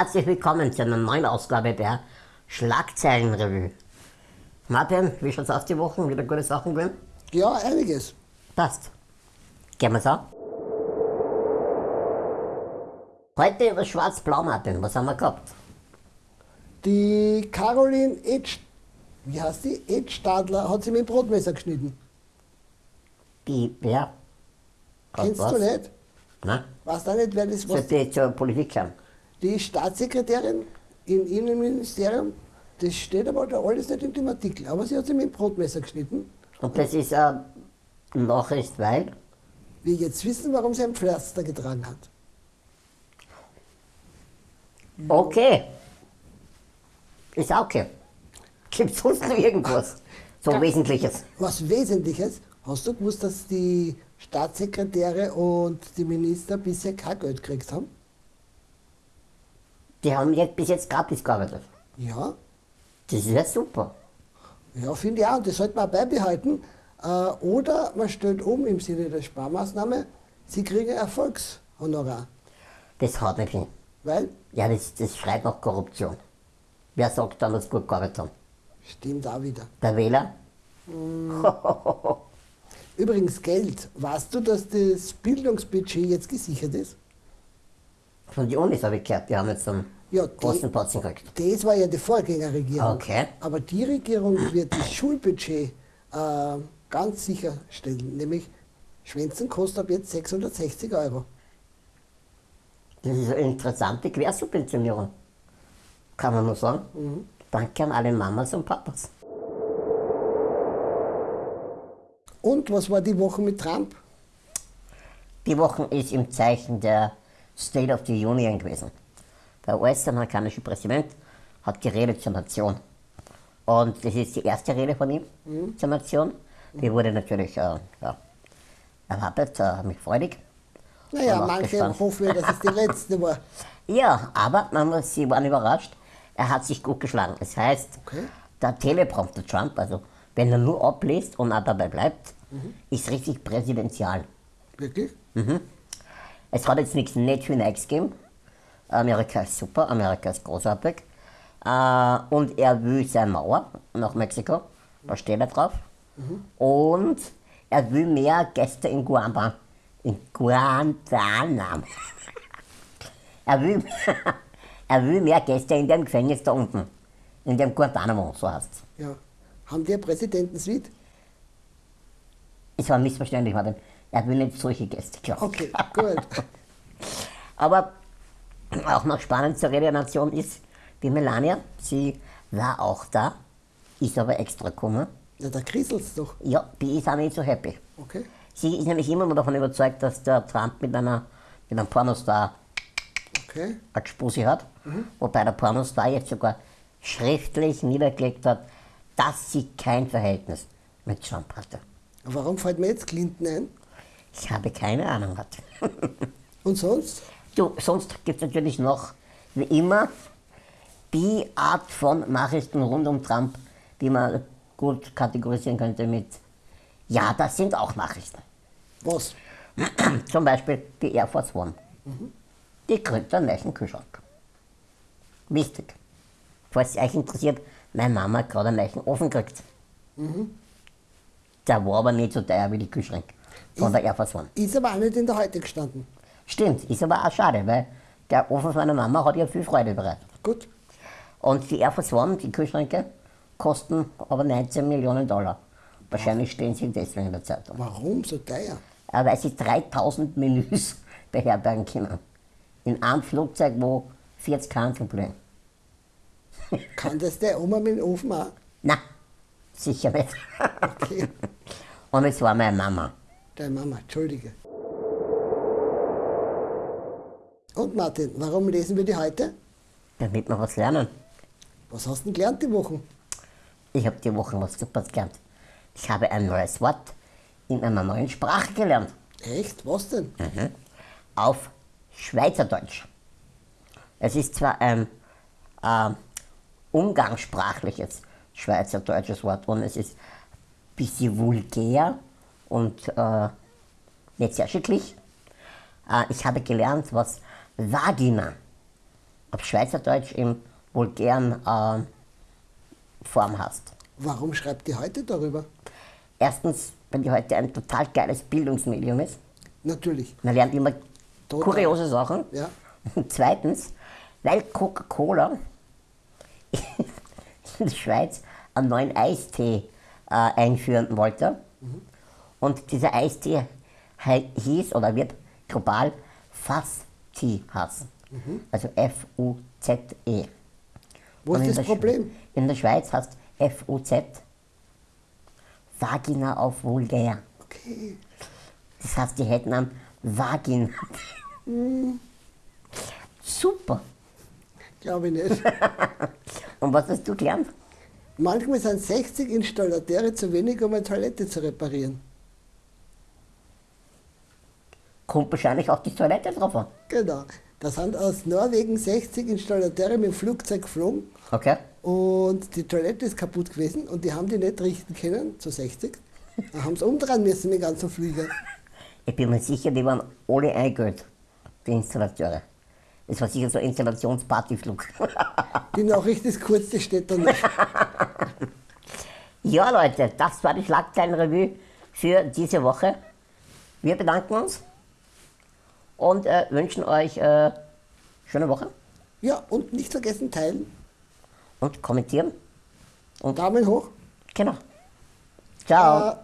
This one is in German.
Herzlich willkommen zu einer neuen Ausgabe der Schlagzeilenrevue. Martin, wie schaut's aus die Woche? Wieder gute Sachen drin? Ja, einiges. Passt. Gehen wir's an. Heute über Schwarz-Blau, Martin. Was haben wir gehabt? Die Caroline Edge, wie heißt die? Edstadler hat sie mit dem Brotmesser geschnitten. Die, wer? Kennst du nicht? Nein? Weißt du nicht, wer das was? Sollte ich zur Politik schauen? Die Staatssekretärin im Innenministerium, das steht aber da alles nicht in dem Artikel. Aber sie hat sie mit dem Brotmesser geschnitten. Und das ist eine Nachricht, weil Wir jetzt wissen, warum sie ein Pflaster getragen hat. Okay. Ist auch okay. Gibt sonst noch irgendwas? So Ka- Wesentliches. Was Wesentliches, hast du gewusst, dass die Staatssekretäre und die Minister bisher kein Geld gekriegt haben? Die haben jetzt bis jetzt gratis gearbeitet. Ja, Das ist ja super. Ja, finde ich auch. Und das sollte man auch beibehalten. Äh, oder man stellt um im Sinne der Sparmaßnahme, sie kriegen Erfolgshonorar. Das haut nicht hin. Weil, Ja, das, das schreit nach Korruption. Wer sagt dann, dass sie gut gearbeitet haben? stimmt auch wieder. Der Wähler? Übrigens Geld. Weißt du, dass das Bildungsbudget jetzt gesichert ist? Von den Unis habe ich gehört, die haben jetzt einen Ja, großen die, Batzen gekriegt. das war ja die Vorgängerregierung. Okay. Aber die Regierung wird das Schulbudget äh, ganz sicherstellen. Nämlich, Schwänzen kostet ab jetzt 660 Euro. Das ist eine interessante Quersubventionierung. Kann man nur sagen. Mhm. Danke an alle Mamas und Papas. Und was war die Woche mit Trump? Die Woche ist im Zeichen der State of the Union gewesen. Der US-amerikanische Präsident hat geredet zur Nation. Und das ist die erste Rede von ihm zur Nation. Die wurde natürlich äh, ja, erwartet, äh, mich freudig. Naja, manche hoffen dass es die letzte war. Ja, aber man muss, sie waren überrascht. Er hat sich gut geschlagen. Das heißt, Okay. der Teleprompter Trump, also wenn er nur abliest und auch dabei bleibt, ist richtig präsidential. Wirklich? Es hat jetzt nichts nicht für nichts gegeben. Amerika ist super, Amerika ist großartig. Äh, und er will seine Mauer nach Mexiko, da steht er drauf. Und er will mehr Gäste in Guantanamo. In Guantanamo. er, will, er will mehr Gäste in dem Gefängnis da unten. In dem Guantanamo, so heißt es. Ja. Haben die eine Präsidentensuite? Es war missverständlich, Martin. Er will nicht solche Gäste, glaube ich. Okay, gut. Aber auch noch spannend zur Nation ist die Melania. Sie war auch da, ist aber extra gekommen. Ja, da kriselt's doch. Ja, die ist auch nicht so happy. Okay. Sie ist nämlich immer noch davon überzeugt, dass der Trump mit einer, mit einem Pornostar Okay. eine Spusi hat. Wobei der Pornostar jetzt sogar schriftlich niedergelegt hat, dass sie kein Verhältnis mit Trump hatte. Warum fällt mir jetzt Clinton ein? Ich habe keine Ahnung. Und sonst? Du, sonst gibt es natürlich noch, wie immer, die Art von Nachrichten rund um Trump, die man gut kategorisieren könnte mit, ja, das sind auch Nachrichten. Was? Zum Beispiel die Air Force One. Die kriegt einen neuen Kühlschrank. Wichtig. Falls es euch interessiert, meine Mama hat gerade einen neuen Ofen gekriegt. Der war aber nicht so teuer wie die Kühlschränke von der Air Force One. Ist aber auch nicht in der Heute gestanden. Stimmt, ist aber auch schade, weil der Ofen von meiner Mama hat ja viel Freude bereitet. Gut. Und die Air Force One, die Kühlschränke, kosten aber 19 Millionen Dollar. Wahrscheinlich stehen sie deswegen in der Zeitung. Warum so teuer? Weil sie 3000 Menüs beherbergen können. In einem Flugzeug, wo 40 Kanzeln bleiben. Kann das der Oma mit dem Ofen auch? Na, sicher nicht. Okay. Und es war meine Mama. Deine Mama, entschuldige. Und Martin, warum lesen wir die heute? Damit wir was lernen. Was hast du denn gelernt die Woche? Ich habe die Woche was super gelernt. Ich habe ein neues Wort in einer neuen Sprache gelernt. Echt? Was denn? auf Schweizerdeutsch. Es ist zwar ein äh, umgangssprachliches schweizerdeutsches Wort und es ist ein bisschen vulgär und äh, nicht sehr schicklich. Äh, ich habe gelernt, was Vagina auf Schweizerdeutsch in vulgären äh, Form hast. Warum schreibt die heute darüber? Erstens, weil die heute ein total geiles Bildungsmedium ist. Natürlich. Man lernt immer Total. kuriose Sachen. Ja. Und zweitens, weil Coca-Cola in der Schweiz einen neuen Eistee äh, einführen wollte. Und dieser Eistee hieß oder wird global Fast-Tea heißen. Also F-U-Z-E. Wo Und ist das der Sch- Problem? In der Schweiz heißt F-U-Z Vagina auf vulgär. Okay. Das heißt, die hätten am Vagina. Super. Glaube ich nicht. Und was hast du gelernt? Manchmal sind 60 Installateure zu wenig, um eine Toilette zu reparieren. Kommt wahrscheinlich auch die Toilette drauf an. Genau. Da sind aus Norwegen 60 Installateure mit dem Flugzeug geflogen Okay? und die Toilette ist kaputt gewesen und die haben die nicht richten können, zu 60. Da haben sie umdrehen müssen, den ganzen Flieger. Ich bin mir sicher, die waren alle eingeholt, die Installateure. Das war sicher so ein Installationspartyflug. Die Nachricht ist kurz, die steht da nicht. ja, Leute, das war die Schlagzeilenrevue für diese Woche. Wir bedanken uns und äh, wünschen euch äh, schöne Woche Ja, und nicht vergessen teilen. und kommentieren. Daumen hoch. Genau. Ciao. Äh,